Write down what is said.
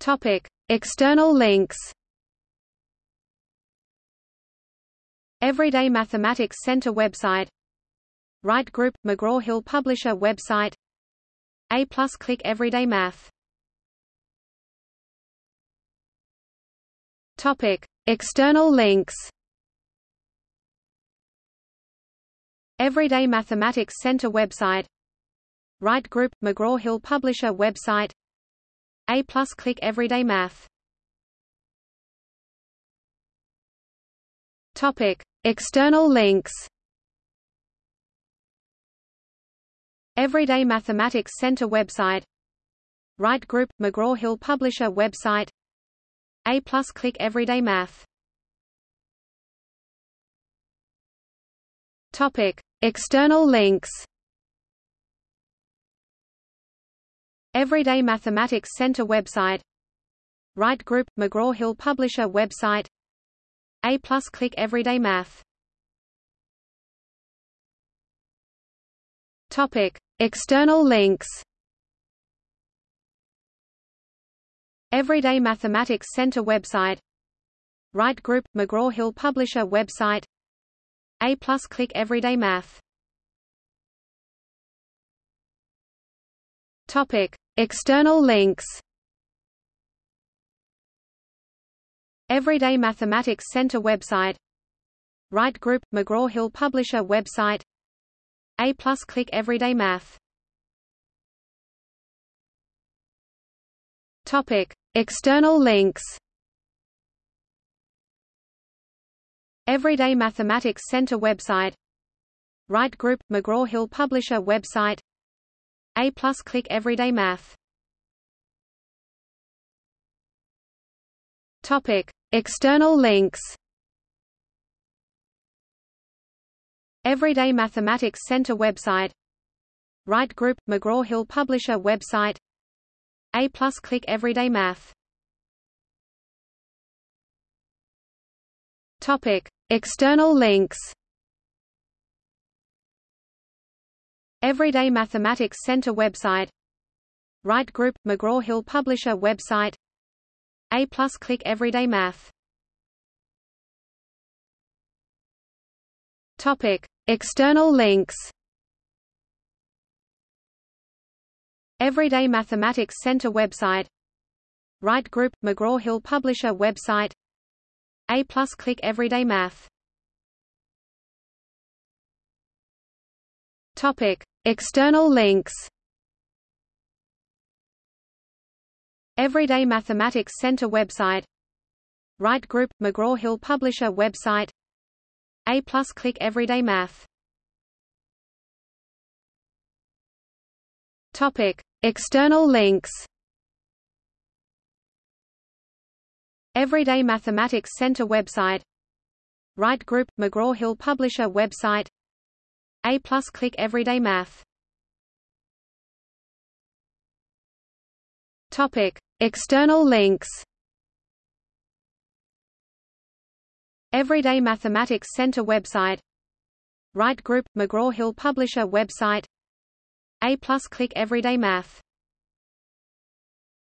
Topic: External links. Everyday Mathematics Center website Wright Group – McGraw-Hill Publisher website A plus Click Everyday Math Topic: External links. Everyday Mathematics Center website Wright Group – McGraw-Hill Publisher website A plus Click Everyday Math. Topic: External links. Everyday Mathematics Center website. Wright Group – McGraw-Hill Publisher website. A plus Click Everyday Math. Topic: External links. Everyday Mathematics Center website. Wright Group – McGraw-Hill Publisher website. A plus click Everyday Math. Topic: External links. Everyday Mathematics Center website. Wright Group – McGraw-Hill Publisher website. A plus click Everyday Math. Topic: External links. Everyday Mathematics Center website. Wright Group – McGraw-Hill Publisher website. A plus Click Everyday Math. Topic: External links. Everyday Mathematics Center website. Wright Group – McGraw-Hill Publisher website A plus Click Everyday Math. Topic: External links. Everyday Mathematics Center website. Wright Group – McGraw-Hill Publisher website. A plus Click Everyday Math. Topic: External links. Everyday Mathematics Center website. Wright Group – McGraw-Hill Publisher website. A plus click Everyday Math. Topic: External links. Everyday Mathematics Center website. Wright Group – McGraw-Hill Publisher website. A plus click Everyday Math. Topic: External links. Everyday Mathematics Center website. Wright Group – McGraw-Hill Publisher website. A plus Click Everyday Math. Topic: External links. Everyday Mathematics Center website. Wright Group – McGraw-Hill Publisher website A plus Click Everyday Math. Topic: External links. Everyday Mathematics Center website. Wright Group – McGraw-Hill Publisher website. A plus Click Everyday Math